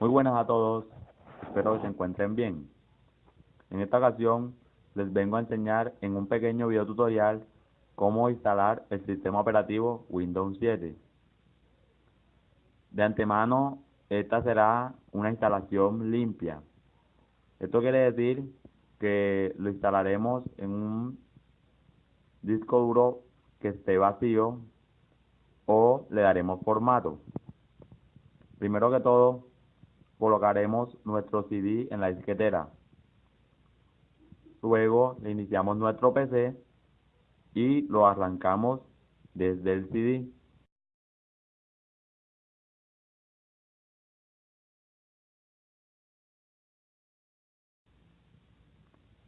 Muy buenas a todos, espero que se encuentren bien. En esta ocasión les vengo a enseñar en un pequeño video tutorial cómo instalar el sistema operativo Windows 7. De antemano, esta será una instalación limpia. Esto quiere decir que lo instalaremos en un disco duro que esté vacío o le daremos formato. Primero que todo, colocaremos nuestro CD en la disquetera. Luego le iniciamos nuestro PC y lo arrancamos desde el CD.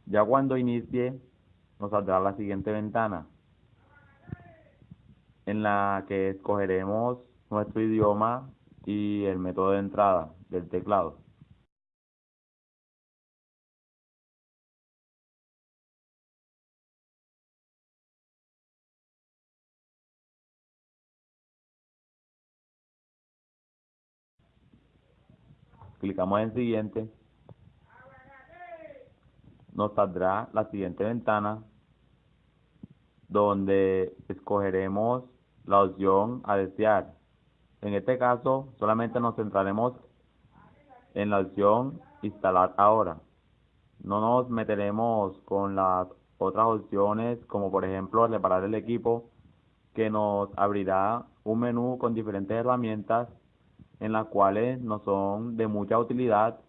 Ya cuando inicie nos saldrá la siguiente ventana en la que escogeremos nuestro idioma y el método de entrada del teclado. Clicamos en siguiente. Nos saldrá la siguiente ventana donde escogeremos la opción a desear. En este caso, solamente nos centraremos en la opción instalar ahora. No nos meteremos con las otras opciones, como por ejemplo reparar el equipo, que nos abrirá un menú con diferentes herramientas en las cuales nos son de mucha utilidad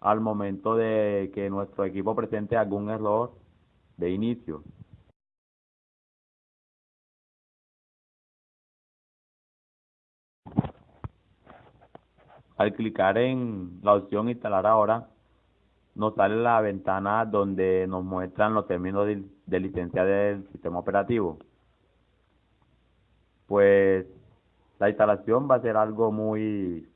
al momento de que nuestro equipo presente algún error de inicio. Al clicar en la opción instalar ahora, nos sale la ventana donde nos muestran los términos de, licencia del sistema operativo. Pues la instalación va a ser algo muy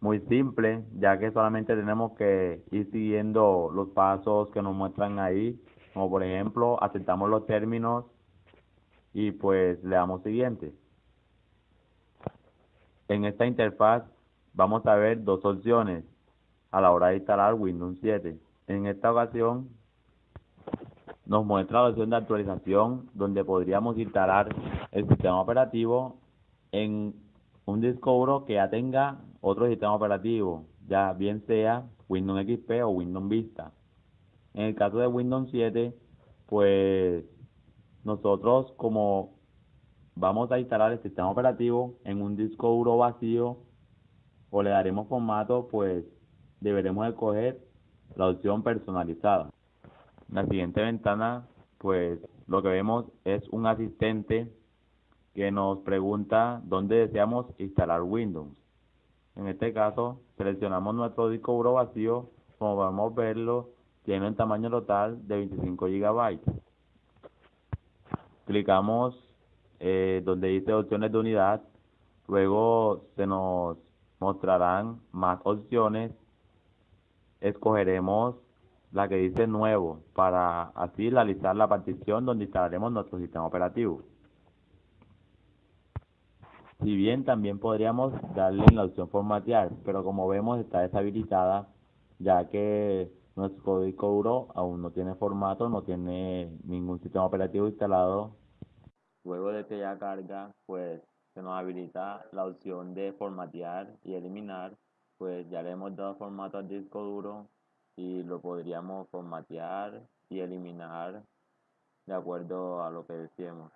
muy simple, ya que solamente tenemos que ir siguiendo los pasos que nos muestran ahí, como por ejemplo, aceptamos los términos y pues le damos siguiente. En esta interfaz vamos a ver dos opciones a la hora de instalar Windows 7. En esta ocasión nos muestra la opción de actualización donde podríamos instalar el sistema operativo en un disco duro que ya tenga otro sistema operativo, ya bien sea Windows XP o Windows Vista. En el caso de Windows 7, pues nosotros como vamos a instalar el sistema operativo en un disco duro vacío o le daremos formato, pues deberemos escoger la opción personalizada. En la siguiente ventana, pues lo que vemos es un asistente que nos pregunta dónde deseamos instalar Windows. En este caso, seleccionamos nuestro disco duro vacío, como podemos verlo, tiene un tamaño total de 25 GB. Clicamos eh, donde dice opciones de unidad, luego se nos mostrarán más opciones. Escogeremos la que dice nuevo para así realizar la partición donde instalaremos nuestro sistema operativo. Si bien también podríamos darle en la opción formatear, pero como vemos está deshabilitada ya que nuestro disco duro aún no tiene formato, no tiene ningún sistema operativo instalado. Luego de que ya carga, pues se nos habilita la opción de formatear y eliminar, pues ya le hemos dado formato al disco duro y lo podríamos formatear y eliminar de acuerdo a lo que decíamos.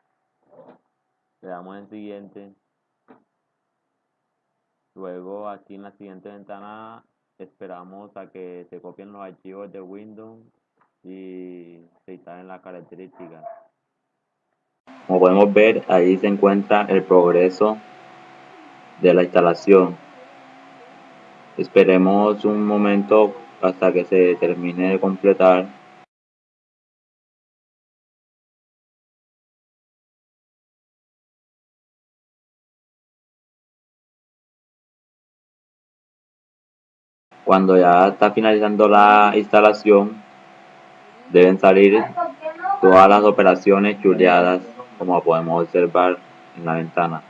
Le damos en siguiente. Luego aquí en la siguiente ventana esperamos a que se copien los archivos de Windows y se instalen las características. Como podemos ver, ahí se encuentra el progreso de la instalación. Esperemos un momento hasta que se termine de completar. Cuando ya está finalizando la instalación, deben salir todas las operaciones chuleadas como podemos observar en la ventana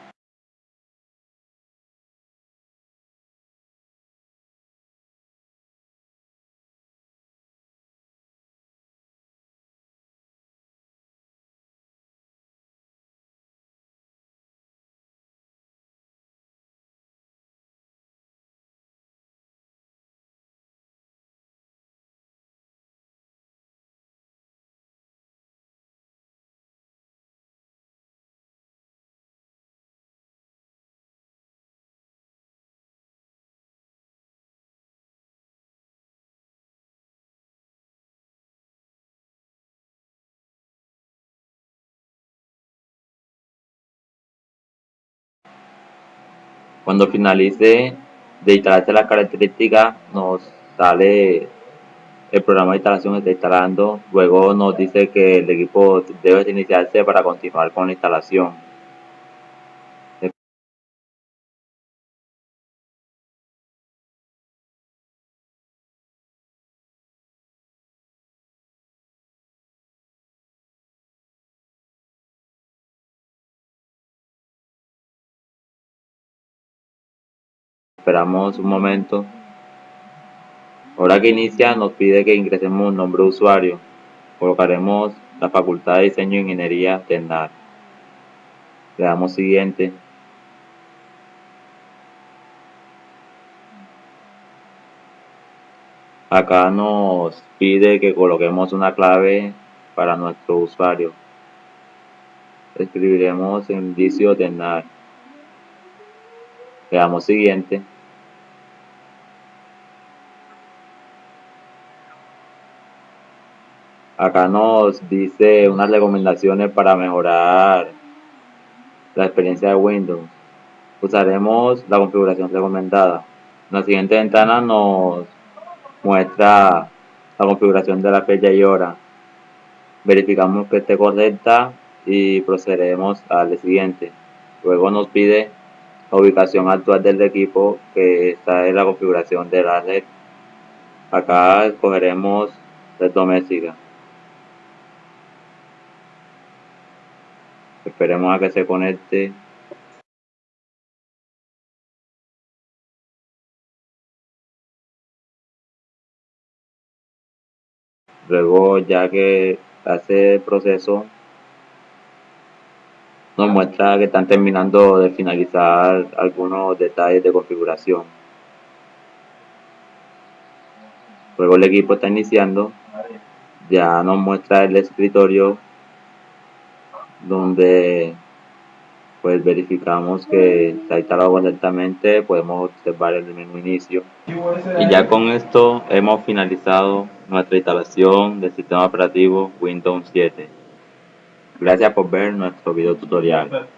Cuando finalice de instalarse las características, nos sale el programa de instalación está instalando. Luego nos dice que el equipo debe iniciarse para continuar con la instalación. Esperamos un momento. Ahora que inicia nos pide que ingresemos un nombre de usuario. Colocaremos la Facultad de Diseño e Ingeniería TENAR. Le damos siguiente. Acá nos pide que coloquemos una clave para nuestro usuario. Escribiremos indicio TENAR. Le damos siguiente. Acá nos dice unas recomendaciones para mejorar la experiencia de Windows. Usaremos la configuración recomendada. En la siguiente ventana nos muestra la configuración de la fecha y hora. Verificamos que esté correcta y procederemos al siguiente. Luego nos pide la ubicación actual del equipo que está en la configuración de la red. Acá escogeremos red doméstica. Esperemos a que se conecte. Luego, ya que hace el proceso, nos muestra que están terminando de finalizar algunos detalles de configuración. Luego el equipo está iniciando. Ya nos muestra el escritorio donde pues verificamos que ha instalado correctamente, podemos observar el menú inicio. Y ya con esto hemos finalizado nuestra instalación del sistema operativo Windows 7. Gracias por ver nuestro video tutorial.